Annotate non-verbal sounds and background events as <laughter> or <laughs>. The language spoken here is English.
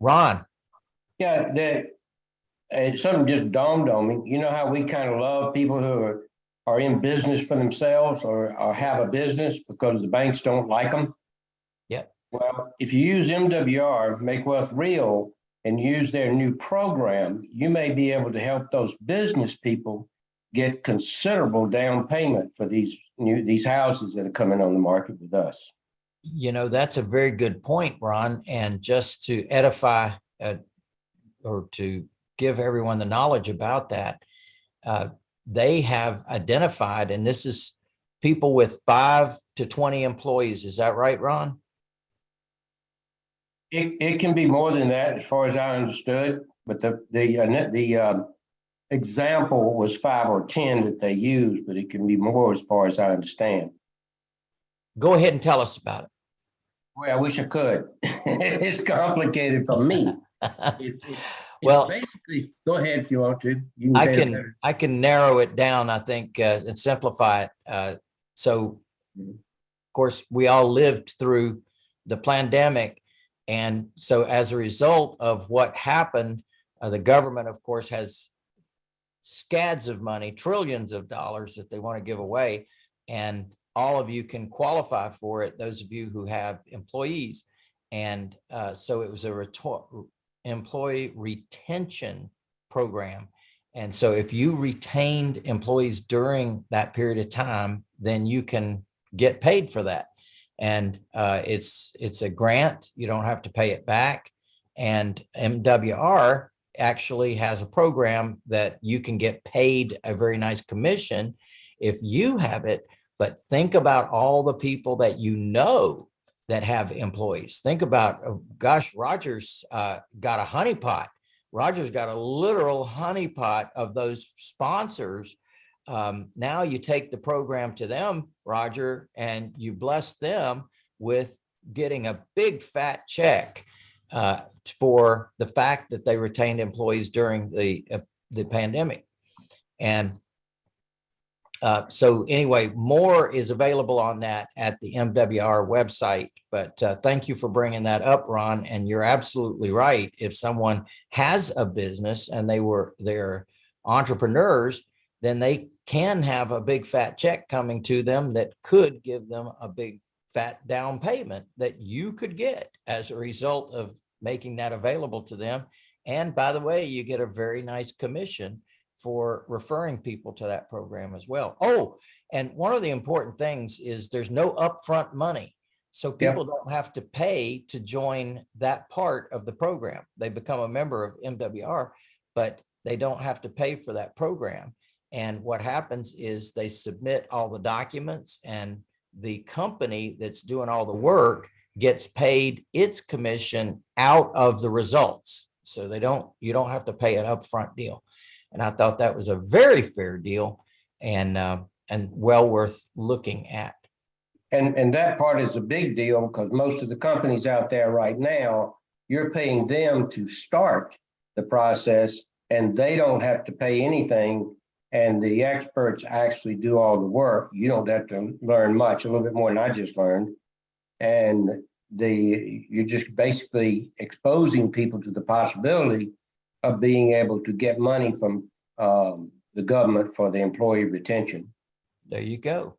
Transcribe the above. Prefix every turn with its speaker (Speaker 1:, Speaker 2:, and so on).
Speaker 1: Ron,
Speaker 2: Yeah, that, and something just dawned on me, you know how we kind of love people who are, are in business for themselves or, or have a business because the banks don't like them?
Speaker 1: Yeah.
Speaker 2: Well, if you use MWR, Make Wealth Real, and use their new program, you may be able to help those business people get considerable down payment for these new, these houses that are coming on the market with us.
Speaker 1: You know, that's a very good point, Ron. And just to edify uh, or to give everyone the knowledge about that, uh, they have identified, and this is people with five to 20 employees. Is that right, Ron?
Speaker 2: It, it can be more than that, as far as I understood, but the, the, uh, the, um, example was five or ten that they used, but it can be more as far as I understand.
Speaker 1: Go ahead and tell us about
Speaker 2: Well, I wish I could. <laughs> It's complicated for me. <laughs>
Speaker 1: it.
Speaker 2: It's- it's-
Speaker 1: Well-
Speaker 2: Basically, go ahead if you want to. You
Speaker 1: I can. I can narrow it down, I think, uh, and simplify it. Uh, so, of course, we all lived through the pandemic. And so as a result of what happened, uh, the government, of course, has scads of money, trillions of dollars that they want to give away. And all of you can qualify for it, those of you who have employees. And uh, so it was a employee retention program. And so if you retained employees during that period of time, then you can get paid for that. And uh, it's it's a grant. You don't have to pay it back. And MWR actually has a program that you can get paid a very nice commission if you have it. But think about all the people that you know that have employees. Think about, oh, gosh, Rogers uh, got a honeypot. Rogers got a literal honeypot of those sponsors. Um, now you take the program to them, Roger, and you bless them with getting a big fat check uh, for the fact that they retained employees during the uh, the pandemic. And uh, so anyway, more is available on that at the MWR website. But uh, thank you for bringing that up, Ron. And you're absolutely right. If someone has a business and they were they're entrepreneurs, then they can have a big fat check coming to them that could give them a big fat down payment that you could get as a result of making that available to them. And by the way, you get a very nice commission for referring people to that program as well. Oh, and one of the important things is there's no upfront money. So
Speaker 2: Yep.
Speaker 1: people don't have to pay to join that part of the program. They become a member of MWR, but they don't have to pay for that program. And what happens is they submit all the documents and the company that's doing all the work gets paid its commission out of the results. So they don't, you don't have to pay an upfront deal. And I thought that was a very fair deal and, uh, and well worth looking at.
Speaker 2: And, and that part is a big deal because most of the companies out there right now, you're paying them to start the process and they don't have to pay anything. And the experts actually do all the work. You don't have to learn much, a little bit more than I just learned. And the, you're just basically exposing people to the possibility of being able to get money from um, the government for the employee retention.
Speaker 1: There you go.